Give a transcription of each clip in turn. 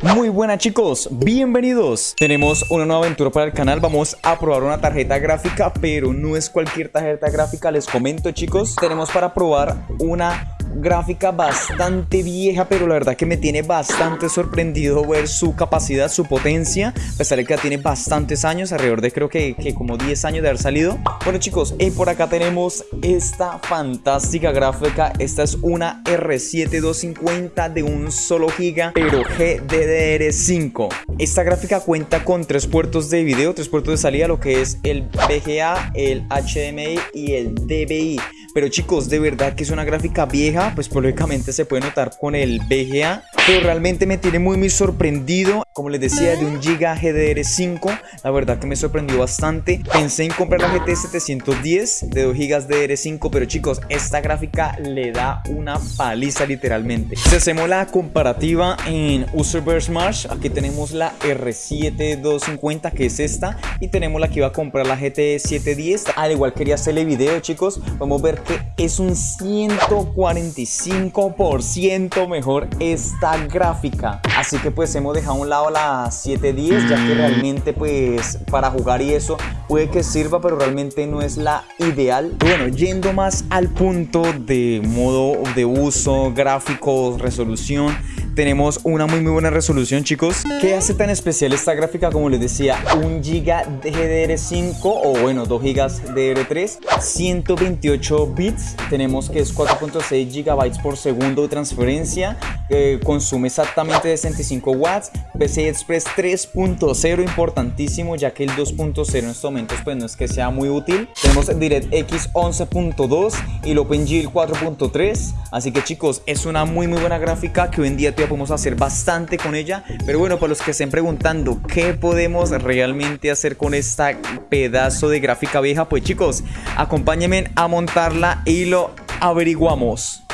Muy buenas chicos, bienvenidos. Tenemos una nueva aventura para el canal. Vamos a probar una tarjeta gráfica Pero no es cualquier tarjeta gráfica. Les comento chicos. Tenemos para probar una gráfica bastante vieja, pero la verdad que me tiene bastante sorprendido ver su capacidad, su potencia, a pesar de que ya tiene bastantes años, alrededor de creo que, que como 10 años de haber salido. Bueno chicos, y por acá tenemos esta fantástica gráfica, esta es una R7 250 de un solo giga, pero GDDR5. Esta gráfica cuenta con tres puertos de video, tres puertos de salida, lo que es el VGA, el HDMI y el DVI. Pero chicos, de verdad que es una gráfica vieja, pues lógicamente se puede notar con el VGA. Pero realmente me tiene muy muy sorprendido. Como les decía, de un Giga GDR5. La verdad que me sorprendió bastante. Pensé en comprar la GT 710 de 2 GB DDR5. Pero chicos, esta gráfica le da una paliza literalmente. Si hacemos la comparativa en Userverse March, aquí tenemos la R7 250 que es esta. Y tenemos la que iba a comprar la GT 710. Al igual quería hacerle video chicos. A ver que es un 145% mejor esta gráfica. Así que pues hemos dejado a un lado la 710 ya que realmente pues para jugar y eso puede que sirva pero realmente no es la ideal. Bueno, yendo más al punto de modo de uso, gráficos, resolución tenemos una muy muy buena resolución chicos ¿Qué hace tan especial esta gráfica? Como les decía, 1 GB de GDR5 o bueno 2 GB de DDR3 128 bits, tenemos que es 4.6 GB por segundo de transferencia Consume exactamente 65 watts Express 3.0 importantísimo ya que el 2.0 en estos momentos pues no es que sea muy útil Tenemos DirectX 11.2 y el OpenGL 4.3 Así que chicos, es una muy muy buena gráfica que hoy en día te podemos hacer bastante con ella. Pero bueno, para los que estén preguntando qué podemos realmente hacer con esta pedazo de gráfica vieja, pues chicos, acompáñenme a montarla y lo averiguamos.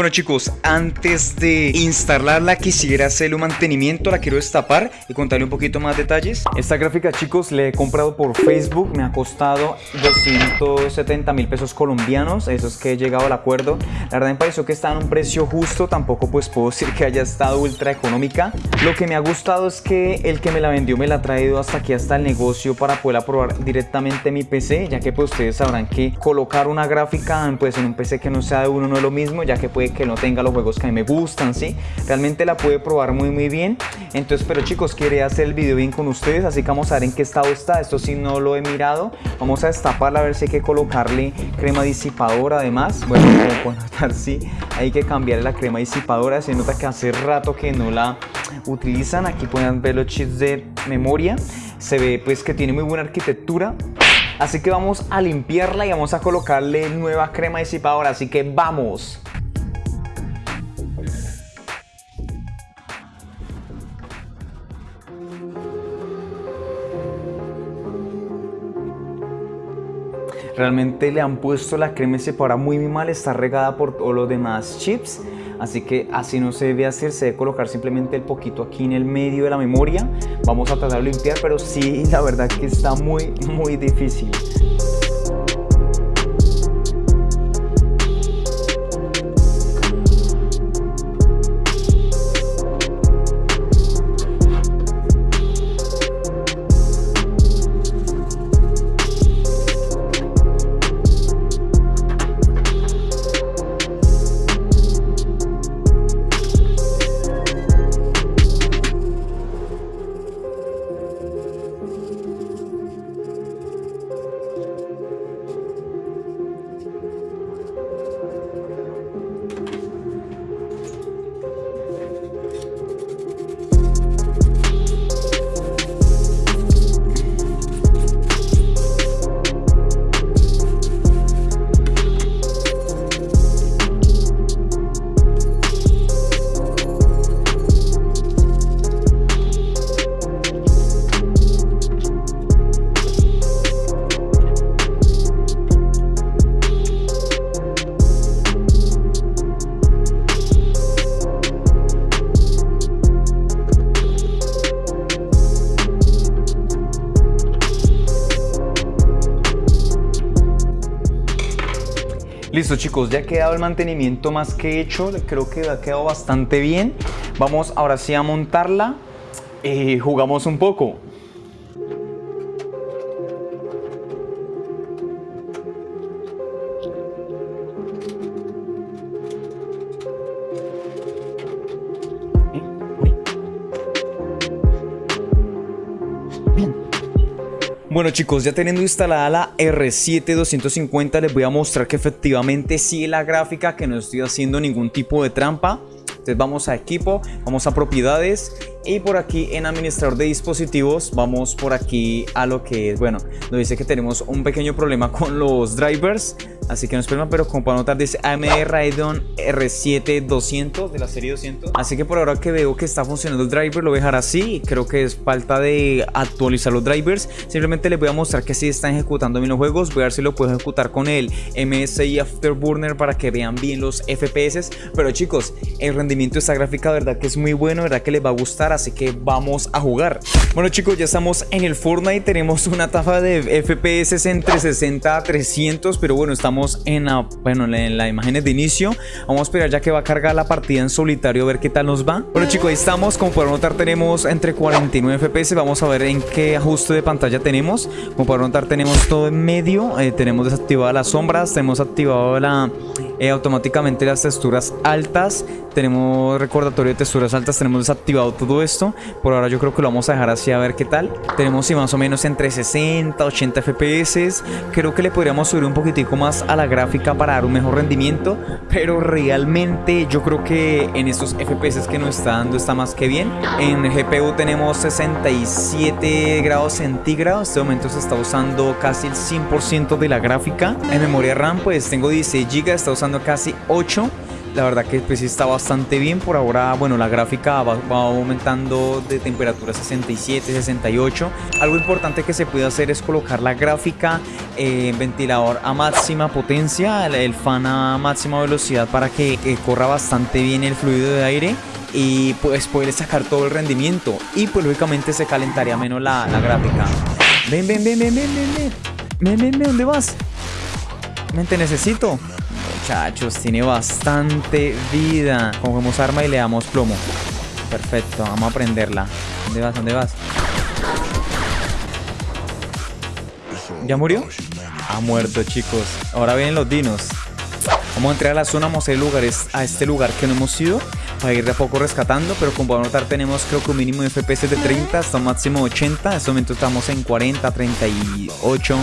Bueno chicos, antes de instalarla quisiera hacerle un mantenimiento, la quiero destapar y contarle un poquito más detalles. Esta gráfica chicos le he comprado por Facebook, me ha costado 270 mil pesos colombianos, eso es que he llegado al acuerdo. La verdad me pareció que está en un precio justo, tampoco pues puedo decir que haya estado ultra económica. Lo que me ha gustado es que el que me la vendió me la ha traído hasta aquí, hasta el negocio para poder probar directamente en mi PC, ya que pues ustedes sabrán que colocar una gráfica pues en un PC que no sea de uno no es lo mismo, ya que que no tenga los juegos que a mí me gustan, ¿sí? Realmente la puede probar muy muy bien. Entonces, pero chicos, quería hacer el video bien con ustedes, así que vamos a ver en qué estado está. Esto sí no lo he mirado. Vamos a destaparla a ver si hay que colocarle crema disipadora además. Bueno, como notar, sí, hay que cambiarle la crema disipadora. Se nota que hace rato que no la utilizan. Aquí pueden ver los chips de memoria. Se ve pues que tiene muy buena arquitectura. Así que vamos a limpiarla y vamos a colocarle nueva crema disipadora. Así que vamos. Realmente le han puesto la crema para muy, muy mal, está regada por todos los demás chips. Así que así no se debe hacer, se debe colocar simplemente el poquito aquí en el medio de la memoria. Vamos a tratar de limpiar, pero sí, la verdad que está muy, muy difícil. Listo chicos, ya ha quedado el mantenimiento más que hecho, creo que ha quedado bastante bien. Vamos ahora sí a montarla y jugamos un poco. Bueno chicos, ya teniendo instalada la R7 250 les voy a mostrar que efectivamente sigue la gráfica, que no estoy haciendo ningún tipo de trampa. Entonces vamos a equipo, vamos a propiedades y por aquí en administrador de dispositivos vamos por aquí a lo que es, bueno, nos dice que tenemos un pequeño problema con los drivers Así que no es problema, pero como para notar dice AMD Radeon R7 200 de la serie 200. Así que por ahora que veo que está funcionando el driver lo voy a dejar así. Creo que es falta de actualizar los drivers. Simplemente les voy a mostrar que sí están ejecutando bien juegos. Voy a ver si lo puedo ejecutar con el MSI Afterburner para que vean bien los FPS. Pero chicos, el rendimiento de esta gráfica verdad que es muy bueno, verdad que les va a gustar. Así que vamos a jugar. Bueno chicos, ya estamos en el Fortnite. Tenemos una tasa de FPS entre 60 a 300. Pero bueno, estamos en la, bueno, en la imágenes de inicio. Vamos a esperar ya que va a cargar la partida en solitario a ver qué tal nos va. Bueno chicos, ahí estamos. Como pueden notar tenemos entre 49 FPS. Vamos a ver en qué ajuste de pantalla tenemos. Como pueden notar tenemos todo en medio. Eh, tenemos desactivadas las sombras. Tenemos activado la eh, automáticamente las texturas altas. Tenemos recordatorio de texturas altas, tenemos desactivado todo esto. Por ahora yo creo que lo vamos a dejar así a ver qué tal. Tenemos si más o menos entre 60, 80 FPS. Creo que le podríamos subir un poquitico más a la gráfica para dar un mejor rendimiento. Pero realmente yo creo que en estos FPS que nos está dando está más que bien. En GPU tenemos 67 grados centígrados. En este momento se está usando casi el 100% de la gráfica. En memoria RAM pues tengo 16 GB, está usando casi 8 la verdad que pues está bastante bien. Por ahora bueno la gráfica va, aumentando de temperatura 67 68 algo importante que se puede hacer es colocar la gráfica en ventilador a máxima potencia. El, fan a máxima velocidad para que, corra bastante bien el fluido de aire y pues poder sacar todo el rendimiento. Y pues lógicamente se calentaría menos la, la gráfica. Ven ven ven ven ven ven ven. Ven ven ven ¿dónde vas? ven te necesito muchachos, tiene bastante vida. Cogemos arma y le damos plomo. Perfecto, vamos a prenderla. ¿Dónde vas? ¿Dónde vas? ¿Ya murió? Ha muerto, chicos. Ahora vienen los dinos. Vamos a entrar a la zona, vamos a ir lugares, a este lugar que no hemos ido para ir de a poco rescatando, pero como a notar tenemos creo que un mínimo de FPS de 30 hasta un máximo de 80, en este momento estamos en 40, 38,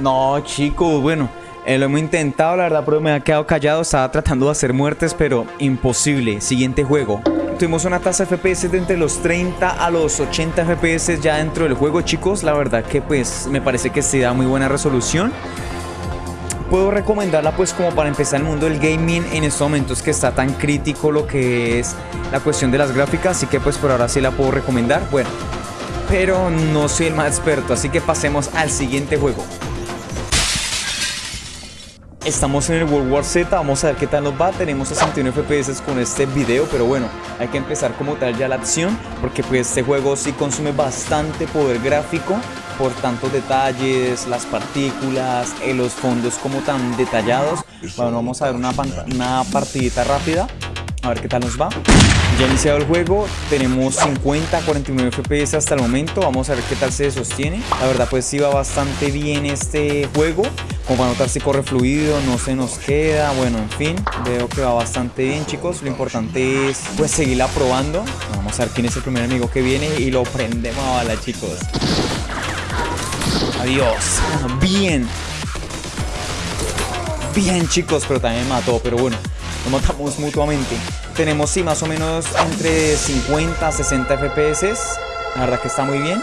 No, chicos, bueno, eh, lo hemos intentado, la verdad, pero me ha quedado callado. Estaba tratando de hacer muertes, pero imposible. Siguiente juego. Tuvimos una tasa de FPS de entre los 30 a los 80 FPS ya dentro del juego, chicos. La verdad que pues me parece que se da muy buena resolución. Puedo recomendarla pues como para empezar el mundo del gaming en estos momentos que está tan crítico lo que es la cuestión de las gráficas. Así que pues por ahora sí la puedo recomendar. Bueno, pero no soy el más experto, así que pasemos al siguiente juego. Estamos en el World War Z, vamos a ver qué tal nos va. Tenemos 61 FPS con este video, pero bueno, hay que empezar como tal ya la acción, porque pues este juego sí consume bastante poder gráfico por tantos detalles, las partículas, eh, los fondos como tan detallados. Bueno, vamos a ver una, una partidita rápida, a ver qué tal nos va. Ya iniciado el juego, tenemos 50, 49 FPS hasta el momento, vamos a ver qué tal se sostiene. La verdad pues sí va bastante bien este juego. Como para notar si corre fluido, no se nos queda, bueno, en fin, veo que va bastante bien chicos, lo importante es pues seguirla probando. Vamos a ver quién es el primer enemigo que viene y lo prendemos a bala chicos. Adiós, bien. Bien chicos, pero también mató, pero bueno, nos matamos mutuamente. Tenemos sí más o menos entre 50 a 60 FPS, la verdad que está muy bien.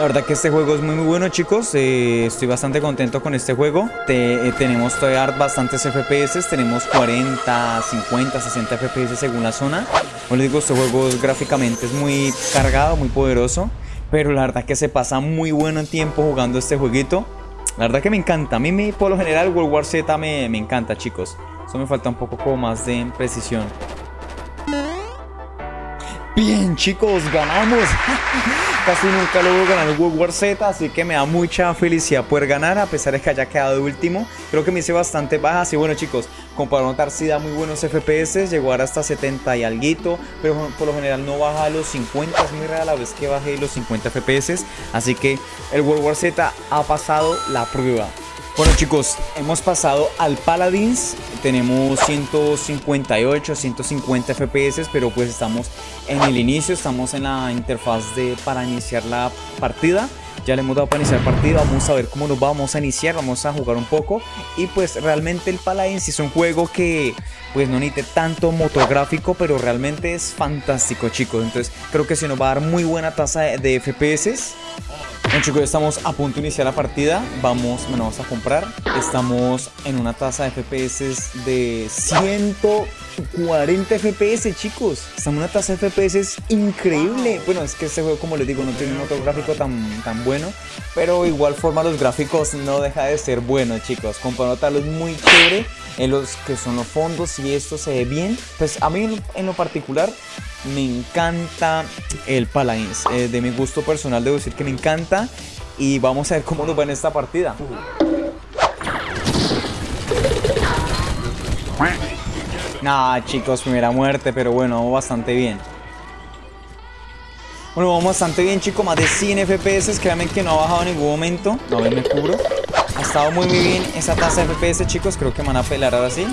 La verdad que este juego es muy muy bueno chicos, eh, estoy bastante contento con este juego. Eh, tenemos todavía bastantes FPS, tenemos 40, 50, 60 FPS según la zona. Como digo, este juego gráficamente es muy cargado, muy poderoso. Pero la verdad que se pasa muy bueno en tiempo jugando este jueguito. La verdad que me encanta, a mí por lo general World War Z me, me encanta chicos. Eso me falta un poco más de precisión. Bien chicos, ganamos. Casi nunca logro ganar el World War Z, así que me da mucha felicidad poder ganar a pesar de que haya quedado último. Creo que me hice bastante baja, así bueno chicos, como para si da muy buenos FPS, llegó hasta 70 y alguito, pero por lo general no baja a los 50, es muy rara la vez que bajé los 50 FPS, así que el World War Z ha pasado la prueba. Bueno chicos, hemos pasado al Paladins, tenemos 158, 150 FPS, pero pues estamos en el inicio, estamos en la interfaz de para iniciar la partida. Ya le hemos dado para iniciar partida, vamos a ver cómo nos vamos a iniciar, vamos a jugar un poco. Y pues realmente el Paladins es un juego que pues no necesita tanto motográfico, pero realmente es fantástico chicos. Entonces creo que se nos va a dar muy buena tasa de FPS. Bueno chicos, estamos a punto de iniciar la partida. Vamos, bueno, vamos a comprar. Estamos en una tasa de FPS de 140 FPS, chicos. Estamos en una tasa de FPS increíble. Bueno, es que este juego, como les digo, no tiene un gráfico tan, tan bueno. Pero igual forma los gráficos no deja de ser bueno, chicos. Comparado tal es muy chévere en los que son los fondos y esto se ve bien. Pues a mí en lo particular me encanta el Paladins. Eh, de mi gusto personal debo decir que me encanta. Y vamos a ver cómo nos va en esta partida. Nah, chicos, primera muerte, pero bueno, bastante bien. Bueno, vamos bastante bien, chicos. Más de 100 FPS. Créanme que no ha bajado en ningún momento. No, ver, me cubro. Ha estado muy, muy bien esa tasa de FPS, chicos. Creo que me van a pelar ahora sí.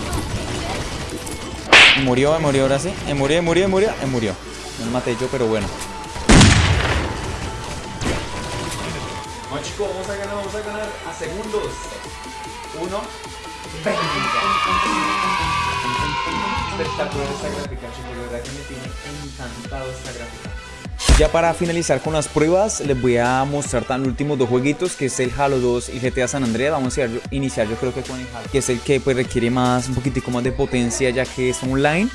Murió, murió ahora sí. Murió, murió, murió, murió. No me maté yo, pero bueno. No, chicos, vamos a ganar, vamos a ganar a segundos. Uno. Espectacular esta gráfica, chicos. De verdad que me tiene encantado esta gráfica. Ya para finalizar con las pruebas, les voy a mostrar tan últimos dos jueguitos, que es el Halo 2 y GTA San Andreas. Vamos a iniciar yo creo que con el Halo, que es el que pues, requiere más, un poquitico más de potencia ya que es online.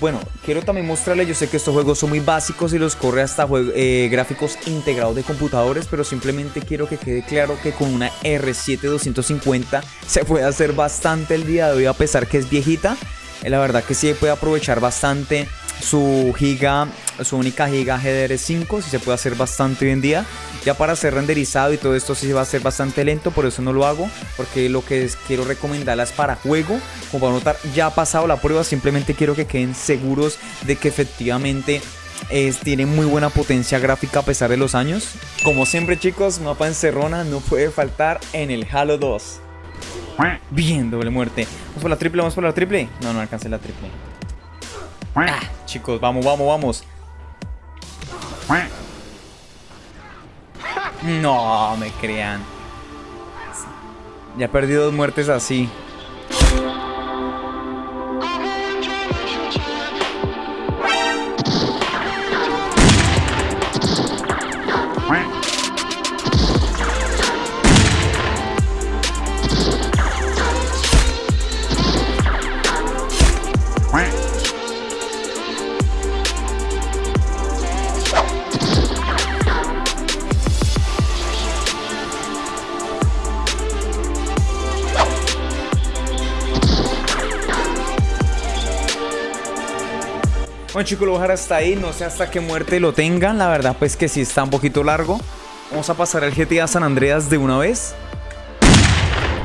Bueno, quiero también mostrarles, yo sé que estos juegos son muy básicos y los corre hasta eh, gráficos integrados de computadores, pero simplemente quiero que quede claro que con una R7 250 se puede hacer bastante el día de hoy a pesar que es viejita. Eh, la verdad que sí puede aprovechar bastante su giga, su única giga GDR5, si se puede hacer bastante hoy en día. Ya para ser renderizado y todo esto sí va a ser bastante lento, por eso no lo hago, porque lo que quiero recomendarlas para juego, como para notar, ya ha pasado la prueba, simplemente quiero que queden seguros de que efectivamente es, tiene muy buena potencia gráfica a pesar de los años. Como siempre chicos, mapa encerrona no puede faltar en el Halo 2. Bien, doble muerte. Vamos por la triple, vamos por la triple. No, no alcancé la triple. Ah, chicos, vamos, vamos, vamos. No, me crean. Ya perdí dos muertes así. Chicos, lo voy a dejar hasta ahí, no sé hasta qué muerte lo tengan, la verdad pues que sí está un poquito largo. Vamos a pasar al GTA San Andreas de una vez.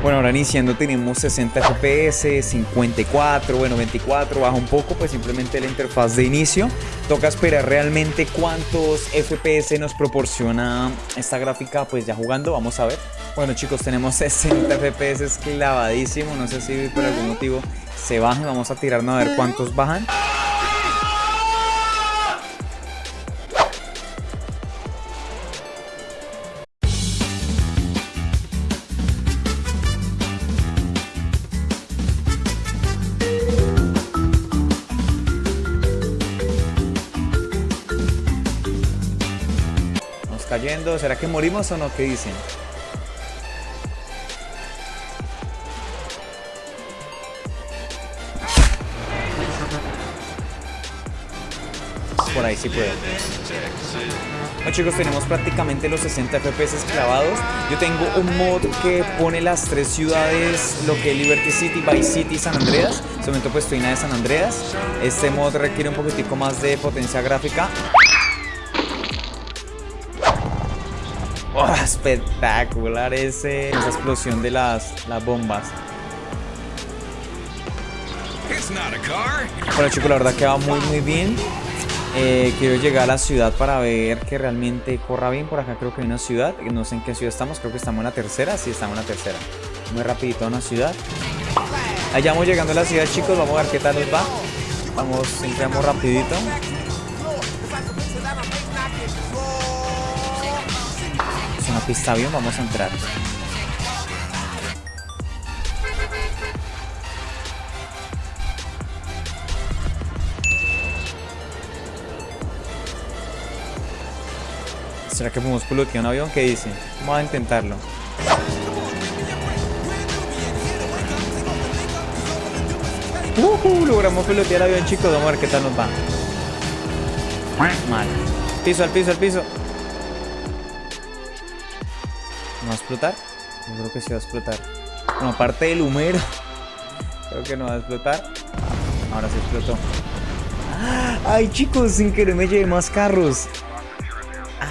Bueno, ahora iniciando tenemos 60 FPS, 54, bueno 24, baja un poco, pues simplemente la interfaz de inicio. Toca esperar realmente cuántos FPS nos proporciona esta gráfica, pues ya jugando, vamos a ver. Bueno chicos, tenemos 60 FPS clavadísimo, no sé si por algún motivo se bajan, vamos a tirarnos a ver cuántos bajan. ¿Será que morimos o no? ¿Qué dicen? Por ahí sí puedo. Bueno chicos, tenemos prácticamente los 60 FPS clavados. Yo tengo un mod que pone las tres ciudades, lo que es Liberty City, Vice City y San Andreas. En este momento pues estoy en de San Andreas. Este mod requiere un poquitico más de potencia gráfica. Oh, espectacular ese, esa explosión de las, las bombas. Bueno chicos, la verdad que va muy muy bien. Eh, quiero llegar a la ciudad para ver que realmente corra bien. Por acá creo que hay una ciudad. No sé en qué ciudad estamos. Creo que estamos en la tercera. Sí, estamos en la tercera. Muy rapidito a una ciudad. Allá vamos llegando a la ciudad, chicos. Vamos a ver qué tal nos va. Vamos, entramos rapidito. Es una pista bien. Vamos a entrar. ¿Será que podemos pilotear un avión? ¿Qué dice? Vamos a intentarlo. Uh, logramos pilotear el avión, chicos. Vamos a ver qué tal nos va. Mal. Piso, al piso, al piso. ¿No va a explotar? Yo creo que sí va a explotar. Bueno, aparte del humero. Creo que no va a explotar. Ahora sí explotó. Ay, chicos, sin querer me llevé más carros.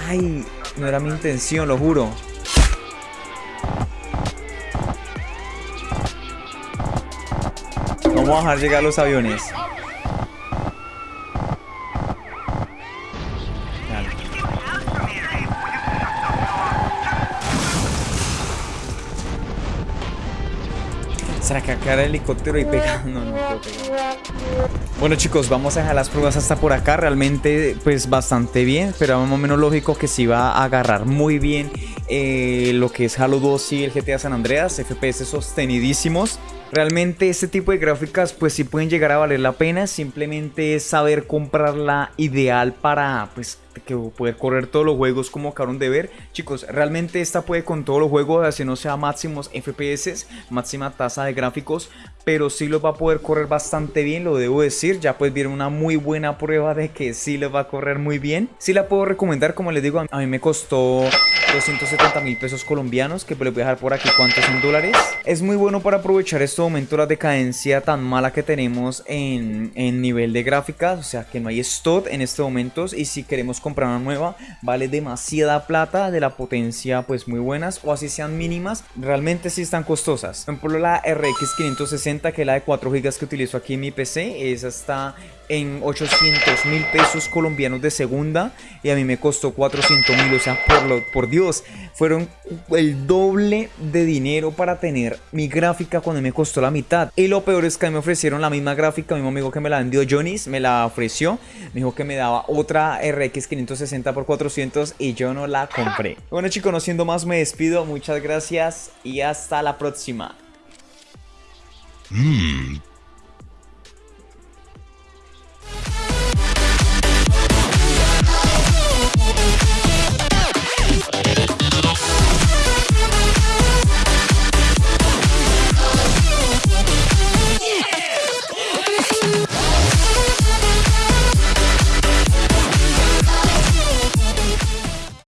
Ay, no era mi intención, lo juro. Vamos a dejar llegar los aviones. ¿Será que acá el helicóptero y pega? No, no puedo pegar. Bueno chicos, vamos a dejar las pruebas hasta por acá. Realmente pues bastante bien, pero más o menos lógico que si va a agarrar muy bien eh, lo que es Halo 2 y el GTA San Andreas. FPS sostenidísimos. Realmente este tipo de gráficas pues sí pueden llegar a valer la pena, simplemente es saber comprar la ideal para pues que poder correr todos los juegos como acabaron de ver. Chicos, realmente esta puede con todos los juegos, así no sea máximos FPS, máxima tasa de gráficos, pero sí los va a poder correr bastante bien, lo debo decir. Ya pues vieron una muy buena prueba de que sí les va a correr muy bien. Sí la puedo recomendar, como les digo, a mí me costó 270 mil pesos colombianos, que pues les voy a dejar por aquí cuántos son dólares. Es muy bueno para aprovechar este momento la decadencia tan mala que tenemos en, en nivel de gráficas, o sea que no hay stock en estos momentos y si queremos comprar una nueva vale demasiada plata de la potencia pues muy buenas o así sean mínimas, realmente sí están costosas. Por ejemplo la RX 560 que es la de 4 GB que utilizo aquí en mi PC, esa está en 800 mil pesos colombianos de segunda y a mí me costó 400 mil, o sea, por, lo, por Dios, fueron el doble de dinero para tener mi gráfica cuando me costó la mitad. Y lo peor es que me ofrecieron la misma gráfica, mi mismo amigo que me la vendió Jonis, me la ofreció, me dijo que me daba otra RX 560 por 400 y yo no la compré. Bueno chicos, no siendo más me despido, muchas gracias y hasta la próxima. Mmm,